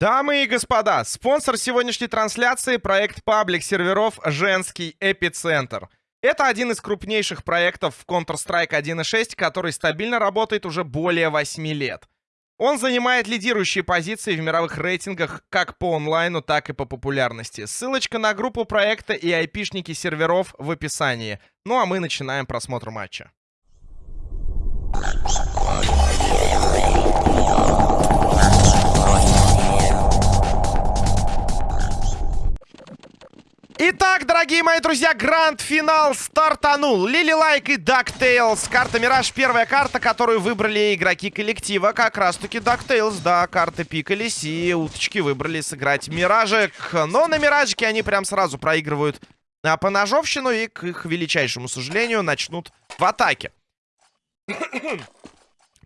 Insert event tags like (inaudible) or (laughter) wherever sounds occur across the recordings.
Дамы и господа, спонсор сегодняшней трансляции — проект паблик серверов «Женский эпицентр». Это один из крупнейших проектов в Counter-Strike 1.6, который стабильно работает уже более 8 лет. Он занимает лидирующие позиции в мировых рейтингах как по онлайну, так и по популярности. Ссылочка на группу проекта и айпишники серверов в описании. Ну а мы начинаем просмотр матча. Итак, дорогие мои друзья, гранд-финал стартанул. Лили Лайк и DuckTales. Карта Мираж. Первая карта, которую выбрали игроки коллектива. Как раз-таки DuckTales. Да, карты пикались и уточки выбрали сыграть Миражик. Но на Миражике они прям сразу проигрывают а, поножовщину и, к их величайшему сожалению, начнут в атаке.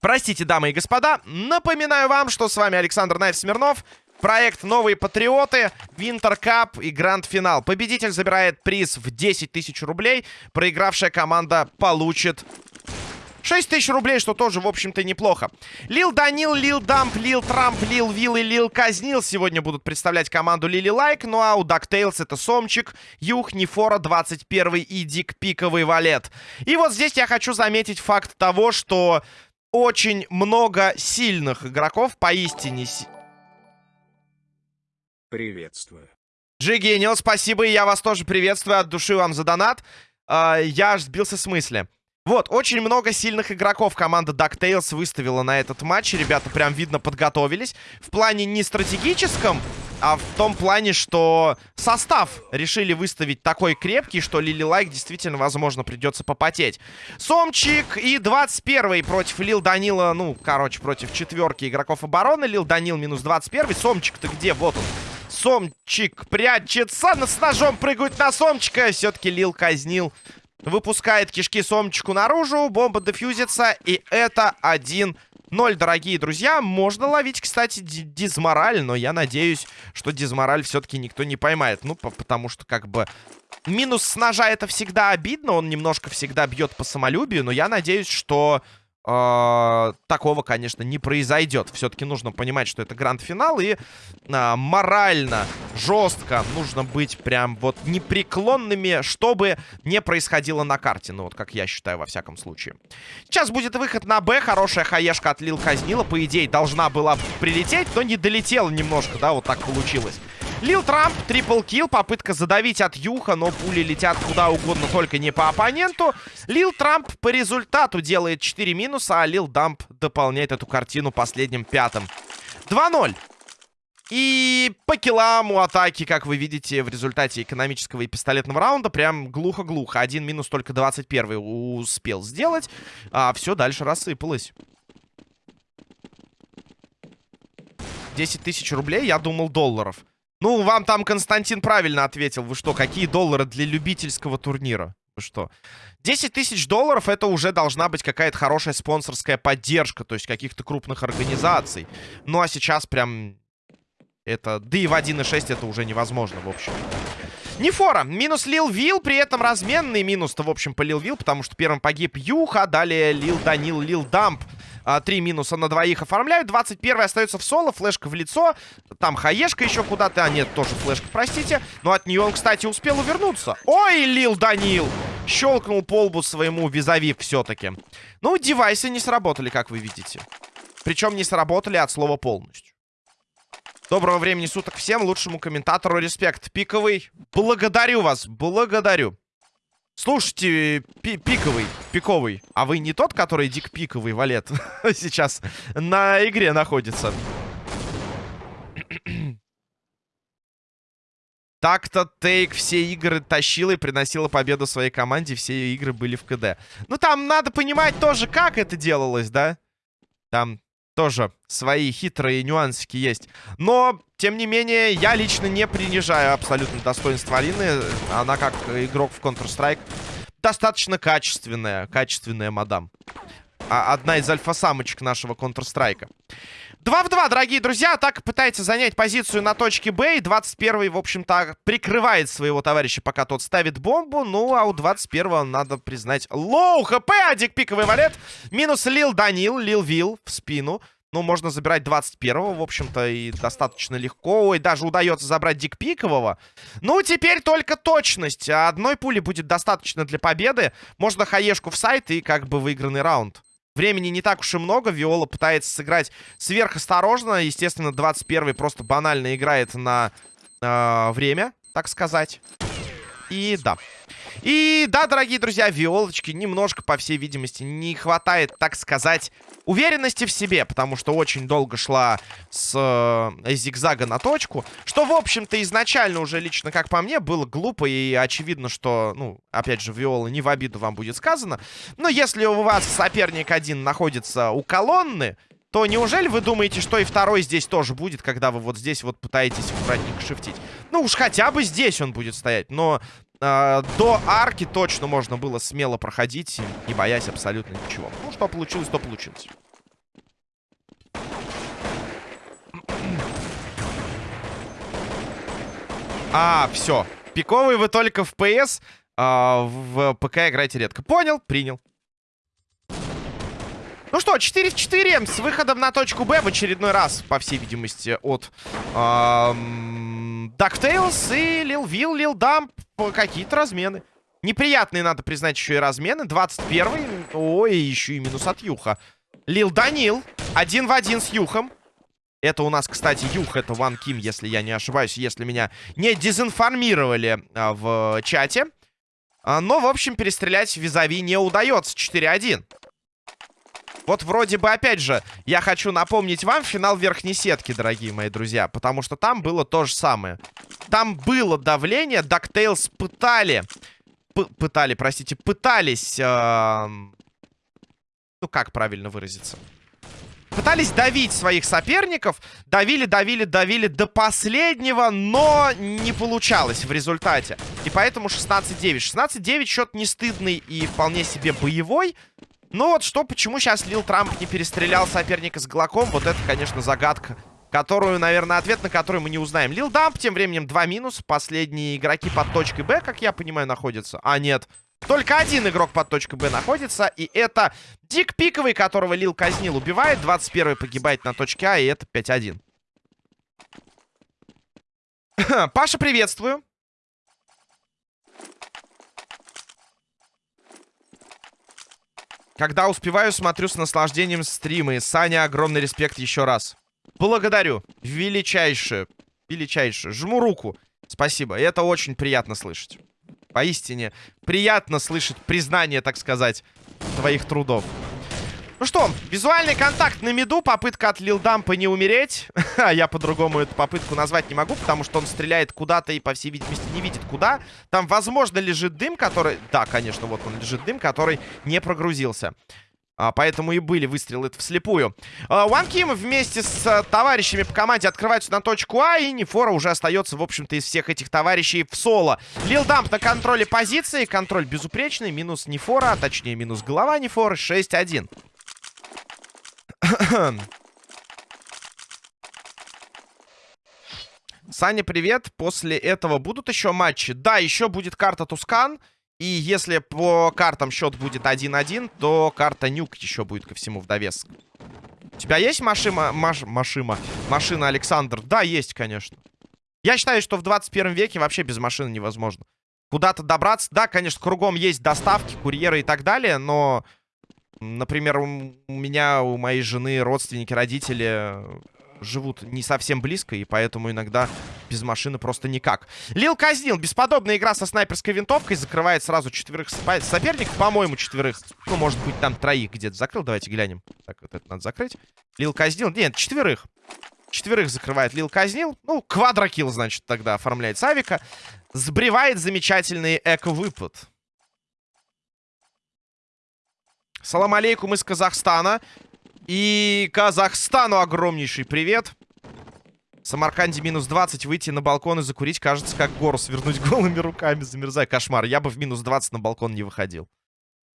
Простите, дамы и господа, напоминаю вам, что с вами Александр Найф Смирнов. Проект «Новые патриоты», Winter Cup и Гранд-финал. Победитель забирает приз в 10 тысяч рублей. Проигравшая команда получит 6 тысяч рублей, что тоже, в общем-то, неплохо. Лил Данил, Лил Дамп, Лил Трамп, Лил Вилл и Лил Казнил сегодня будут представлять команду Лили Лайк. Ну а у DuckTales это Сомчик, Юх, Нефора, 21 и Дик Пиковый Валет. И вот здесь я хочу заметить факт того, что очень много сильных игроков, поистине Приветствую. Джигенио, спасибо, и я вас тоже приветствую. От души вам за донат. Uh, я аж сбился с мысли. Вот, очень много сильных игроков команда DuckTales выставила на этот матч. Ребята прям видно подготовились. В плане не стратегическом, а в том плане, что состав решили выставить такой крепкий, что Лили Лайк действительно, возможно, придется попотеть. Сомчик и 21 против Лил Данила, ну, короче, против четверки игроков обороны. Лил Данил минус 21. Сомчик-то где? Вот он. Сомчик прячется, с ножом прыгают на Сомчика. Все-таки Лил казнил. Выпускает кишки Сомчику наружу, бомба дефьюзится, и это 1-0, дорогие друзья. Можно ловить, кстати, дизмораль, но я надеюсь, что дизмораль все-таки никто не поймает. Ну, потому что, как бы, минус с ножа это всегда обидно, он немножко всегда бьет по самолюбию, но я надеюсь, что э, такого, конечно, не произойдет. Все-таки нужно понимать, что это гранд-финал, и э, морально, жестко нужно быть прям вот непреклонными, чтобы не происходило на карте. Ну, вот как я считаю, во всяком случае. Сейчас будет выход на Б. Хорошая хаешка от Лил Казнила. По идее, должна была прилететь, но не долетела немножко, да, вот так получилось. Лил Трамп, трипл килл, попытка задавить от Юха, но пули летят куда угодно, только не по оппоненту. Лил Трамп по результату делает 4 минуса, а Лил Дамп дополняет эту картину последним пятым. 2-0. И по киллам у атаки, как вы видите, в результате экономического и пистолетного раунда прям глухо-глухо. Один минус только 21 успел сделать, а все дальше рассыпалось. 10 тысяч рублей, я думал, долларов. Ну, вам там Константин правильно ответил. Вы что, какие доллары для любительского турнира? Вы что? 10 тысяч долларов это уже должна быть какая-то хорошая спонсорская поддержка, то есть каких-то крупных организаций. Ну, а сейчас прям это... Да и в 1.6 это уже невозможно, в общем. Нефора. Минус Лил Вил. При этом разменный минус-то, в общем, по Лил Вил. Потому что первым погиб Юха. Далее Лил Данил, Лил Дамп. А, три минуса на двоих оформляют. 21 остается в соло. Флешка в лицо. Там хаешка еще куда-то. А, нет, тоже флешка, простите. Но от нее он, кстати, успел увернуться. Ой, Лил Данил! Щелкнул полбу своему визави все-таки. Ну, девайсы не сработали, как вы видите. Причем не сработали от слова полностью. Доброго времени суток всем, лучшему комментатору респект. Пиковый, благодарю вас, благодарю. Слушайте, пи пиковый, пиковый, а вы не тот, который дик пиковый валет (laughs) сейчас на игре находится? (clears throat) Так-то Тейк все игры тащила и приносила победу своей команде. Все игры были в КД. Ну, там надо понимать тоже, как это делалось, да? Там тоже свои хитрые нюансики есть. Но, тем не менее, я лично не принижаю абсолютно достоинство Алины. Она, как игрок в Counter-Strike, достаточно качественная. Качественная мадам. А одна из альфа-самочек нашего Counter-Strike. 2 в 2, дорогие друзья. Атака пытается занять позицию на точке Б. И 21-й, в общем-то, прикрывает своего товарища, пока тот ставит бомбу. Ну, а у 21-го, надо признать, low HP. Адик пиковый валет. Минус Лил Данил, Лил Вил в спину. Ну, можно забирать 21-го, в общем-то, и достаточно легко. Ой, даже удается забрать Дикпикового. Ну, теперь только точность. Одной пули будет достаточно для победы. Можно хаешку в сайт и как бы выигранный раунд. Времени не так уж и много. Виола пытается сыграть сверхосторожно. Естественно, 21-й просто банально играет на э, время, так сказать. И да. И да, дорогие друзья, Виолочки немножко, по всей видимости, не хватает, так сказать, уверенности в себе, потому что очень долго шла с э, зигзага на точку, что, в общем-то, изначально уже лично, как по мне, было глупо и очевидно, что, ну, опять же, Виола не в обиду вам будет сказано, но если у вас соперник один находится у колонны, то неужели вы думаете, что и второй здесь тоже будет, когда вы вот здесь вот пытаетесь аккуратненько шифтить? Ну уж хотя бы здесь он будет стоять, но э, до арки точно можно было смело проходить, не боясь абсолютно ничего. Ну, что получилось, то получилось. А, все. Пиковый вы только в ПС, а, в ПК играете редко. Понял, принял. Ну что, 4 в 4 с выходом на точку Б в очередной раз, по всей видимости, от DuckTales и Lil Will, Lil Dump. Какие-то размены. Неприятные, надо признать, еще и размены. 21-й. Ой, еще и минус от Юха. Лил Данил. Один в один с Юхом. Это у нас, кстати, Юх, это Ван Ким, если я не ошибаюсь, если меня не дезинформировали а, в чате. А, но, в общем, перестрелять визави не удается. 4-1. Вот вроде бы, опять же, я хочу напомнить вам финал верхней сетки, дорогие мои друзья. Потому что там было то же самое. Там было давление, DuckTales пытали... Пытали, простите, пытались... Э ну, как правильно выразиться? Пытались давить своих соперников. Давили, давили, давили до последнего, но не получалось в результате. И поэтому 16-9. 16-9 счет не стыдный и вполне себе боевой. Ну вот что, почему сейчас Лил Трамп не перестрелял соперника с Глоком, вот это, конечно, загадка, которую, наверное, ответ на который мы не узнаем. Лил Дамп тем временем 2 минус. Последние игроки под точкой Б, как я понимаю, находятся. А, нет. Только один игрок под точкой Б находится, и это Дик Пиковый, которого Лил казнил, убивает. 21 погибает на точке А, и это 5-1. (clears throat) Паша, приветствую. Когда успеваю, смотрю с наслаждением стримы. Саня, огромный респект еще раз. Благодарю. Величайшее. Величайшее. Жму руку. Спасибо. Это очень приятно слышать. Поистине, приятно слышать признание, так сказать, твоих трудов. Ну что, визуальный контакт на миду, попытка от Лилдампа не умереть. (laughs) А я по-другому эту попытку назвать не могу, потому что он стреляет куда-то и, по всей видимости, не видит куда. Там, возможно, лежит дым, который... Да, конечно, вот он лежит дым, который не прогрузился. А, поэтому и были выстрелы вслепую. А, One Kim вместе с а, товарищами по команде открываются на точку А. И Нефора уже остается, в общем-то, из всех этих товарищей в соло. Лил Дамп на контроле позиции. Контроль безупречный. Минус Нефора, а точнее минус голова Нефора. 6-1. Саня, привет. После этого будут еще матчи? Да, еще будет карта Тускан. И если по картам счет будет 1-1, то карта Нюк еще будет ко всему в довесок. У тебя есть машина, маш, машина, машина Александр? Да, есть, конечно. Я считаю, что в 21 веке вообще без машины невозможно. Куда-то добраться, да, конечно, кругом есть доставки, курьеры и так далее, но Например, у меня, у моей жены родственники, родители живут не совсем близко, и поэтому иногда без машины просто никак. Лил казнил. Бесподобная игра со снайперской винтовкой. Закрывает сразу четверых соперников. По-моему, четверых. Ну, может быть, там троих где-то закрыл. Давайте глянем. Так, вот это надо закрыть. Лил казнил. Нет, четверых. Четверых закрывает Лил казнил. Ну, квадрокилл, значит, тогда оформляет Савика. Сбривает замечательный эко-выпад. Салам алейкум из Казахстана. И Казахстану огромнейший привет. Самарканде минус 20. Выйти на балкон и закурить, кажется, как гору свернуть (laughs) голыми руками. Замерзай, кошмар. Я бы в минус 20 на балкон не выходил.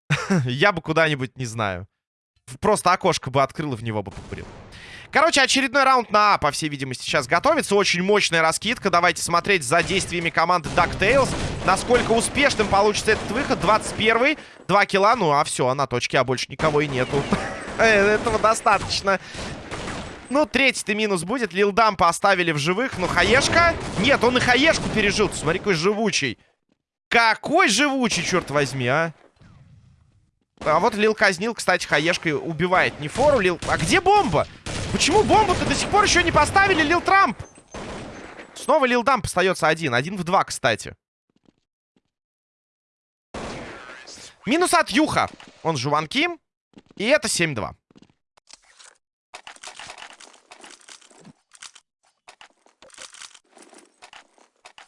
(laughs) Я бы куда-нибудь, не знаю. Просто окошко бы открыл и в него бы покурил. Короче, очередной раунд на А, по всей видимости, сейчас готовится. Очень мощная раскидка. Давайте смотреть за действиями команды DuckTales. Насколько успешным получится этот выход. 21-й. Два килла. Ну, а все, а на точке А больше никого и нету. (laughs) Этого достаточно. Ну, третий-то минус будет. Лилдампа оставили в живых. Ну, Хаешка... Нет, он и Хаешку пережил. Смотри, какой живучий. Какой живучий, черт возьми, а. А вот Лил казнил, кстати, Хаешкой убивает не фору. Лил... А где бомба? Почему бомбу-то до сих пор еще не поставили, Лил Трамп? Снова Лил Дамп остается один. Один в два, кстати. Минус от Юха. Он же Ван Ким. И это 7-2.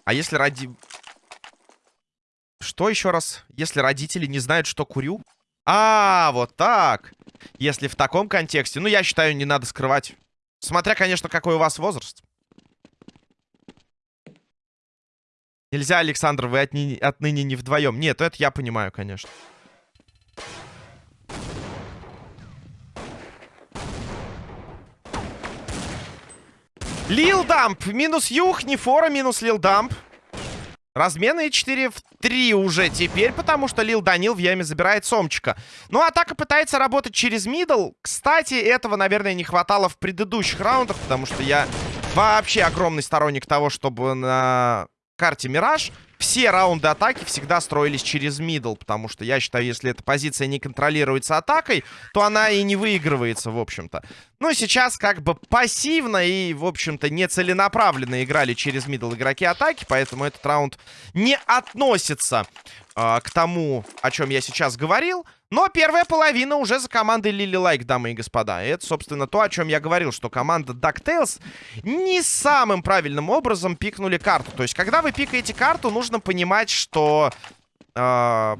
А если ради... Что еще раз? Если родители не знают, что курю? А, вот так. Если в таком контексте. Ну, я считаю, не надо скрывать. Смотря, конечно, какой у вас возраст. Нельзя, Александр, вы отни... отныне не вдвоем. Нет, это я понимаю, конечно. Лил Дамп. Минус Юх, не фора, минус Лил Дамп. Размены 4 в 3 уже теперь, потому что Лил Данил в яме забирает Сомчика. Ну, атака пытается работать через middle. Кстати, этого, наверное, не хватало в предыдущих раундах, потому что я вообще огромный сторонник того, чтобы на карте Мираж все раунды атаки всегда строились через middle, потому что я считаю, если эта позиция не контролируется атакой, то она и не выигрывается, в общем-то. Ну, сейчас как бы пассивно и, в общем-то, нецеленаправленно играли через middle игроки атаки, поэтому этот раунд не относится э, к тому, о чем я сейчас говорил. Но первая половина уже за командой Лили Лайк, дамы и господа. И это, собственно, то, о чем я говорил, что команда DuckTales не самым правильным образом пикнули карту. То есть, когда вы пикаете карту, нужно понимать, что... Э,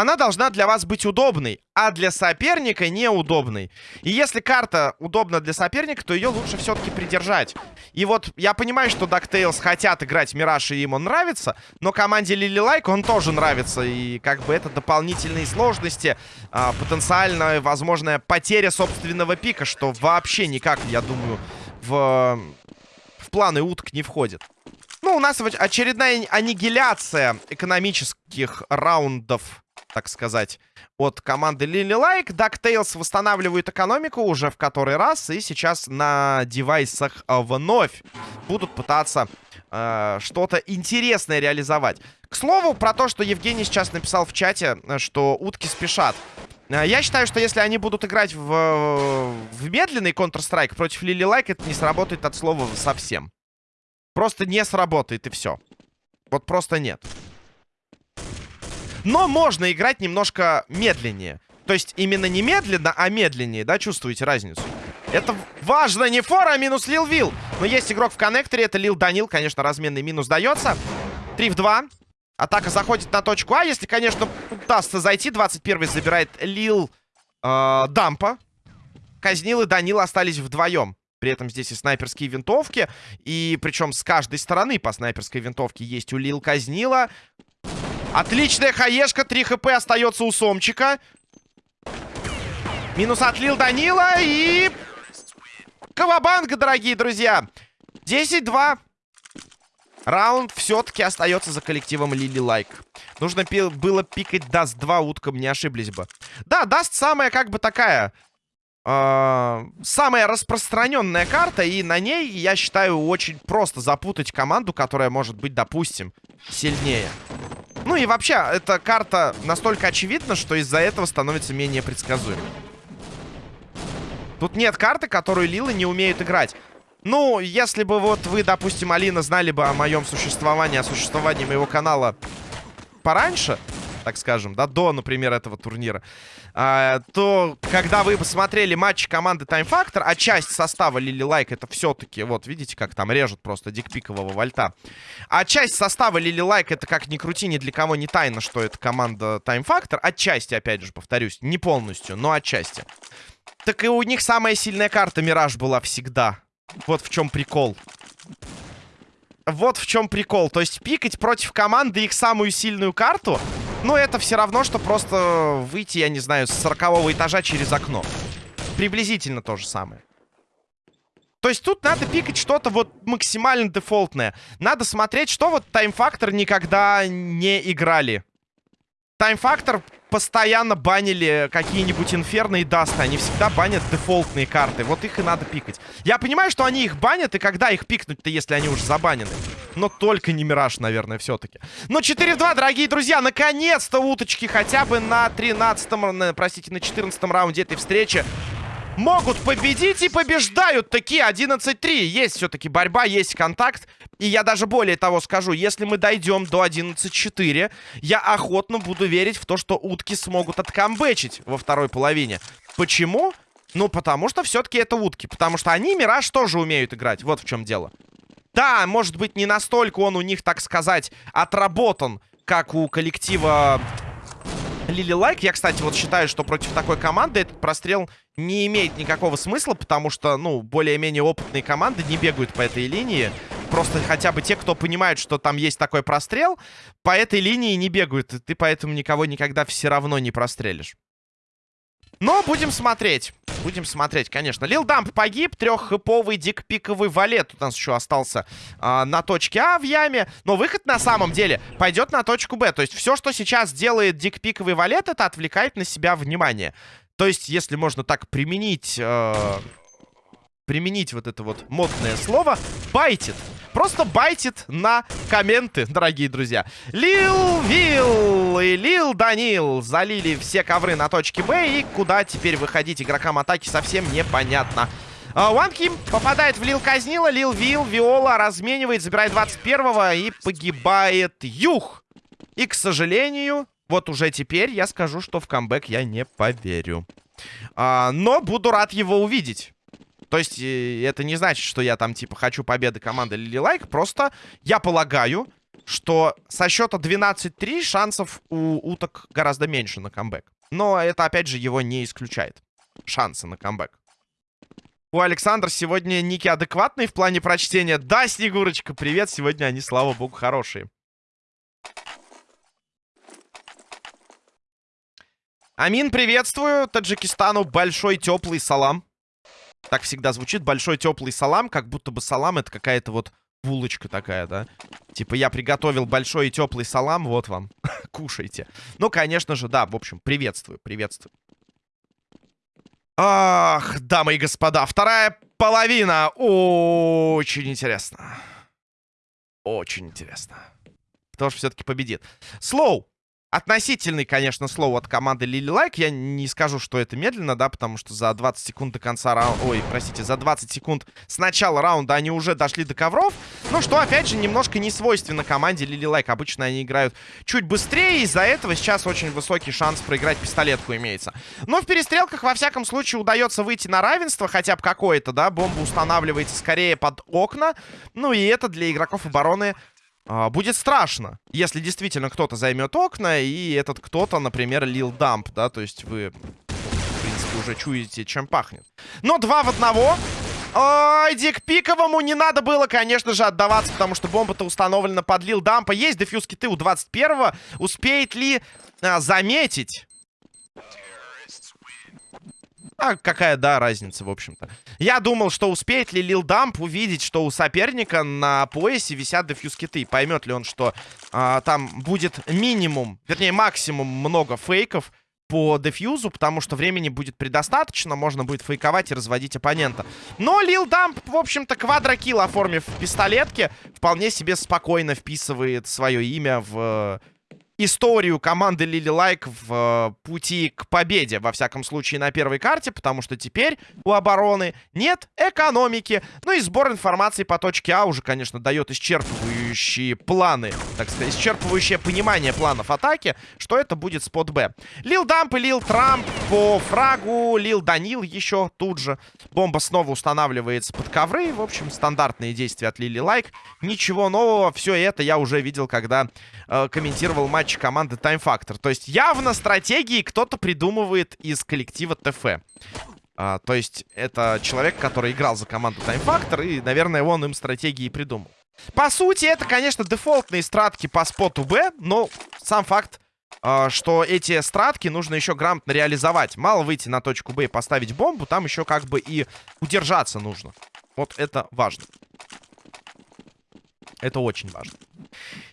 она должна для вас быть удобной, а для соперника неудобной. И если карта удобна для соперника, то ее лучше все-таки придержать. И вот я понимаю, что DuckTales хотят играть Мираж, и им он нравится, но команде Лили Лайк он тоже нравится. И как бы это дополнительные сложности, а, потенциальная возможная потеря собственного пика, что вообще никак, я думаю, в, в планы уток не входит. Ну, у нас очередная аннигиляция экономических раундов так сказать, от команды Лили Лайк. DuckTales восстанавливают экономику уже в который раз. И сейчас на девайсах вновь будут пытаться э, что-то интересное реализовать. К слову, про то, что Евгений сейчас написал в чате, что утки спешат. Э, я считаю, что если они будут играть в, в медленный Counter-Strike против Лили Лайк, это не сработает от слова совсем. Просто не сработает, и все. Вот просто нет. Но можно играть немножко медленнее. То есть именно не медленно, а медленнее, да, чувствуете разницу? Это важно, не фора, а минус Лил Вил. Но есть игрок в коннекторе, это Лил Данил, конечно, разменный минус дается. 3 в 2. Атака заходит на точку А, если, конечно, удастся зайти. 21-й забирает Лил э, Дампа. Казнил и Данил остались вдвоем. При этом здесь и снайперские винтовки. И причем с каждой стороны по снайперской винтовке есть у Лил Казнила. Отличная хаешка. 3 HP остается у Сомчика. Минус от Лил Данила. И... Cowabunga, дорогие друзья. 10-2. Раунд все-таки остается за коллективом Лили Лайк. Нужно пи было пикать Dust 2 уткам, не ошиблись бы. Да, Даст самая как бы такая... Э самая распространенная карта, и на ней, я считаю, очень просто запутать команду, которая может быть, допустим, сильнее. Ну и вообще, эта карта настолько очевидна, что из-за этого становится менее предсказуемой. Тут нет карты, которую Лилы не умеют играть. Ну, если бы вот вы, допустим, Алина, знали бы о моем существовании, о существовании моего канала пораньше, так скажем, да, до, например, этого турнира, а, то когда вы посмотрели матч команды Time Factor, а часть состава Лили Лайк это все-таки, вот, видите, как там режут просто дикпикового валета, а часть состава Лили Лайк это как ни крути, ни для кого не тайно, что это команда Time Factor, отчасти, опять же, повторюсь, не полностью, но отчасти. Так и у них самая сильная карта Мираж была всегда. Вот в чем прикол вот в чем прикол. То есть пикать против команды их самую сильную карту, ну, это все равно, что просто выйти, я не знаю, с 40 этажа через окно. Приблизительно то же самое. То есть тут надо пикать что-то вот максимально дефолтное. Надо смотреть, что вот Factor никогда не играли. Factor постоянно банили какие-нибудь инферные дасты. Они всегда банят дефолтные карты. Вот их и надо пикать. Я понимаю, что они их банят, и когда их пикнуть-то, если они уже забанены? Но только не Мираж, наверное, все-таки. Но 4-2, дорогие друзья, наконец-то уточки хотя бы на 13-м, простите, на 14 раунде этой встречи могут победить и побеждают такие 11-3. Есть все-таки борьба, есть контакт. И я даже более того скажу, если мы дойдем до 11-4, я охотно буду верить в то, что утки смогут откамбэчить во второй половине. Почему? Ну, потому что все-таки это утки. Потому что они Мираж тоже умеют играть. Вот в чем дело. Да, может быть, не настолько он у них, так сказать, отработан, как у коллектива Лили Лайк. Я, кстати, вот считаю, что против такой команды этот прострел не имеет никакого смысла, потому что, ну, более-менее опытные команды не бегают по этой линии. Просто хотя бы те, кто понимает, что там есть такой прострел, по этой линии не бегают. И ты поэтому никого никогда все равно не прострелишь. Но будем смотреть. Будем смотреть, конечно. Лил Дамп погиб. Треххэповый дикпиковый валет у нас еще остался а, на точке А в яме. Но выход на самом деле пойдет на точку Б. То есть все, что сейчас делает дикпиковый валет, это отвлекает на себя внимание. То есть, если можно так применить... Э, применить вот это вот модное слово, байтит. Просто байтит на комменты, дорогие друзья. Лил Вилл и Лил Данил залили все ковры на точке Б. И куда теперь выходить игрокам атаки совсем непонятно. One Ким попадает в Лил Казнила. Лил Вилл, Виола разменивает, забирает 21-го и погибает Юх. И, к сожалению, вот уже теперь я скажу, что в камбэк я не поверю. А, но буду рад его увидеть. То есть э, это не значит, что я там типа хочу победы команды Лили Лайк. Просто я полагаю, что со счета 12-3 шансов у уток гораздо меньше на камбэк. Но это, опять же, его не исключает. Шансы на камбэк. У Александра сегодня ники адекватные в плане прочтения. Да, Снегурочка, привет. Сегодня они, слава богу, хорошие. Амин, приветствую. Таджикистану большой теплый салам. Так всегда звучит. Большой теплый салам, как будто бы салам это какая-то вот булочка такая, да? Типа я приготовил большой и теплый салам, вот вам, (laughs) кушайте. Ну, конечно же, да, в общем, приветствую, приветствую. Ах, дамы и господа, вторая половина. Очень интересно. Очень интересно. Кто же все-таки победит? Slow. Относительный, конечно, slow от команды Лили Лайк. Я не скажу, что это медленно, да, потому что за 20 секунд до конца раунда... Ой, простите, за 20 секунд с начала раунда они уже дошли до ковров. Ну, что, опять же, немножко не свойственно команде Лили Лайк. Обычно они играют чуть быстрее, из-за этого сейчас очень высокий шанс проиграть пистолетку имеется. Но в перестрелках, во всяком случае, удается выйти на равенство, хотя бы какое-то, да. Бомба устанавливается скорее под окна. Ну, и это для игроков обороны будет страшно, если действительно кто-то займет окна, и этот кто-то, например, лил дамп, да, то есть вы, в принципе, уже чуете, чем пахнет. Но два в одного. Ой, Дик Пиковому не надо было, конечно же, отдаваться, потому что бомба-то установлена под лил дампа. Есть дефьюз киты у 21-го. Успеет ли а, заметить а какая, да, разница, в общем-то. Я думал, что успеет ли Лил Дамп увидеть, что у соперника на поясе висят дефьюз-киты. Поймет ли он, что а, там будет минимум, вернее, максимум много фейков по дефьюзу, потому что времени будет предостаточно, можно будет фейковать и разводить оппонента. Но Лил Дамп, в общем-то, квадрокилл оформив в пистолетке, вполне себе спокойно вписывает свое имя в историю команды Лили Лайк в э, пути к победе, во всяком случае, на первой карте, потому что теперь у обороны нет экономики. Ну и сбор информации по точке А уже, конечно, дает исчерпывающие планы, так сказать, исчерпывающее понимание планов атаки, что это будет спот Б. Лил Дамп и Лил Трамп по фрагу, Лил Данил еще тут же. Бомба снова устанавливается под ковры. В общем, стандартные действия от Лили Лайк. Ничего нового, все это я уже видел, когда э, комментировал матч матче команды Time Factor. То есть явно стратегии кто-то придумывает из коллектива ТФ. А, то есть это человек, который играл за команду Time Factor, и, наверное, он им стратегии придумал. По сути, это, конечно, дефолтные стратки по споту Б, но сам факт, э, что эти стратки нужно еще грамотно реализовать. Мало выйти на точку Б и поставить бомбу, там еще как бы и удержаться нужно. Вот это важно. Это очень важно.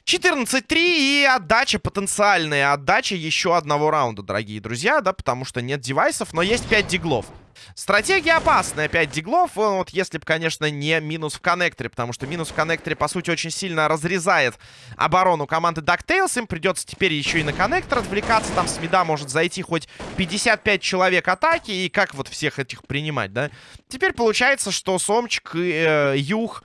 14-3 и отдача потенциальная. Отдача еще одного раунда, дорогие друзья, да, потому что нет девайсов, но есть 5 диглов. Стратегия опасная, 5 диглов. Вот если бы, конечно, не минус в коннекторе, потому что минус в коннекторе, по сути, очень сильно разрезает оборону команды DuckTales. Им придется теперь еще и на коннектор отвлекаться. Там с мида может зайти хоть 55 человек атаки. И как вот всех этих принимать, да? Теперь получается, что Сомчик э, Юх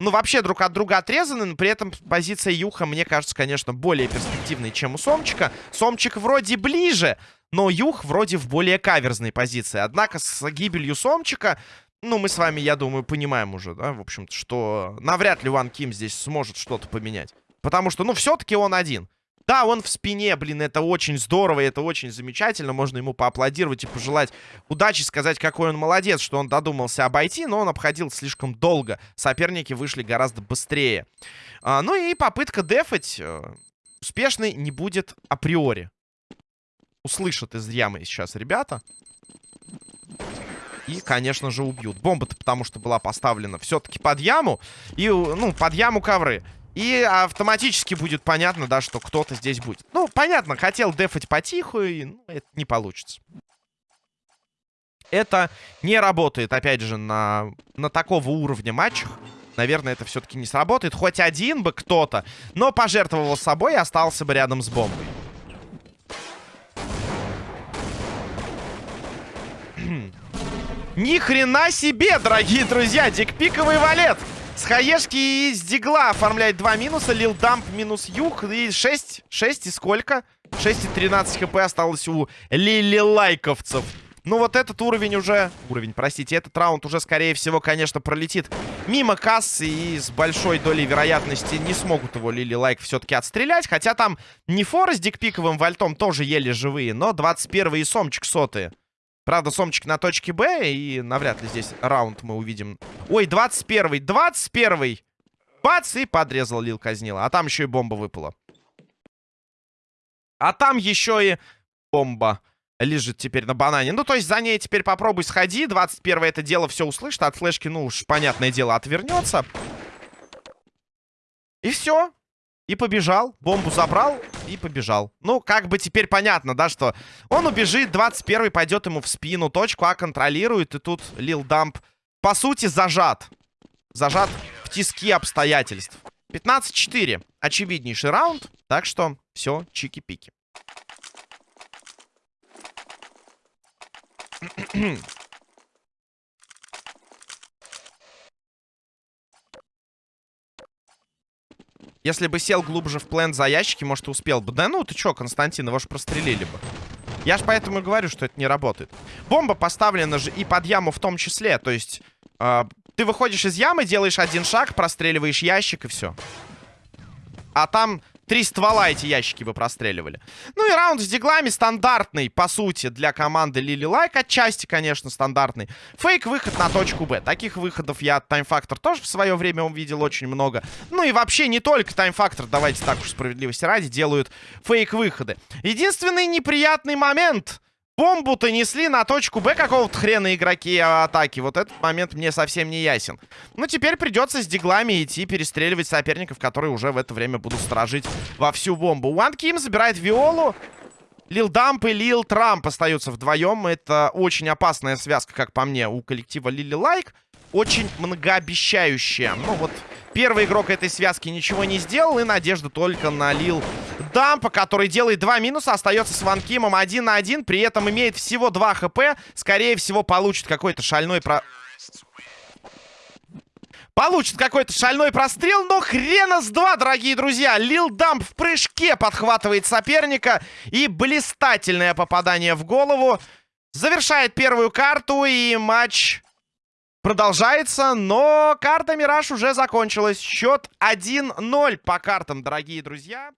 ну, вообще друг от друга отрезаны, но при этом позиция Юха, мне кажется, конечно, более перспективной, чем у Сомчика. Сомчик вроде ближе, но Юх вроде в более каверзной позиции. Однако с гибелью Сомчика, ну, мы с вами, я думаю, понимаем уже, да, в общем-то, что навряд ли Ван Ким здесь сможет что-то поменять. Потому что, ну, все-таки он один. Да, он в спине, блин, это очень здорово, это очень замечательно. Можно ему поаплодировать и пожелать удачи, сказать, какой он молодец, что он додумался обойти, но он обходил слишком долго. Соперники вышли гораздо быстрее. А, ну и попытка дефать э, успешной не будет априори. Услышат из ямы сейчас ребята. И, конечно же, убьют. Бомба-то потому что была поставлена все-таки под яму. И, ну, под яму ковры. И автоматически будет понятно, да, что кто-то здесь будет. Ну, понятно, хотел дефать потиху, и ну, это не получится. Это не работает, опять же, на, на такого уровня матчах. Наверное, это все-таки не сработает. Хоть один бы кто-то, но пожертвовал собой и остался бы рядом с бомбой. Ни хрена себе, дорогие друзья, дикпиковый валет! С хаешки из дигла оформляет два минуса. Лил Дамп минус юг. И 6. 6 и сколько? 6 и 13 хп осталось у Лили Лайковцев. Ну вот этот уровень уже... Уровень, простите. Этот раунд уже, скорее всего, конечно, пролетит мимо кассы. И с большой долей вероятности не смогут его Лили Лайк все-таки отстрелять. Хотя там не Фора с дикпиковым вальтом тоже еле живые. Но 21 и Сомчик сотые. Правда, Сомчик на точке Б, и навряд ли здесь раунд мы увидим. Ой, 21-й, 21-й! Бац, и подрезал Лил Казнила. А там еще и бомба выпала. А там еще и бомба лежит теперь на банане. Ну, то есть за ней теперь попробуй сходи. 21 это дело все услышит. От флешки, ну уж, понятное дело, отвернется. И все. И побежал. Бомбу забрал и побежал. Ну, как бы теперь понятно, да, что он убежит, 21-й пойдет ему в спину, точку А контролирует, и тут Лил Дамп, по сути, зажат. Зажат в тиски обстоятельств. 15-4. Очевиднейший раунд, так что все, чики-пики. (clears throat) Если бы сел глубже в плен за ящики, может, успел бы. Да ну, ты чё, Константин, его же прострелили бы. Я ж поэтому и говорю, что это не работает. Бомба поставлена же и под яму в том числе. То есть, э, ты выходишь из ямы, делаешь один шаг, простреливаешь ящик и все. А там Три ствола эти ящики бы простреливали. Ну и раунд с диглами стандартный, по сути, для команды Лили Лайк. Отчасти, конечно, стандартный. Фейк-выход на точку Б. Таких выходов я от Factor тоже в свое время увидел очень много. Ну и вообще не только Factor, давайте так уж справедливости ради, делают фейк-выходы. Единственный неприятный момент бомбу-то несли на точку Б какого-то хрена игроки атаки. Вот этот момент мне совсем не ясен. Ну, теперь придется с диглами идти перестреливать соперников, которые уже в это время будут сторожить во всю бомбу. Уан Ким забирает Виолу. Лил Дамп и Лил Трамп остаются вдвоем. Это очень опасная связка, как по мне, у коллектива Лили Лайк. Очень многообещающая. Ну, вот первый игрок этой связки ничего не сделал. И надежда только на Лил Дампа, который делает два минуса, остается с Ванкимом один на один, при этом имеет всего 2 хп. Скорее всего, получит какой-то шальной про... Получит какой-то шальной прострел, но хрена с два, дорогие друзья. Лил Дамп в прыжке подхватывает соперника. И блистательное попадание в голову. Завершает первую карту, и матч продолжается. Но карта Мираж уже закончилась. Счет 1-0 по картам, дорогие друзья.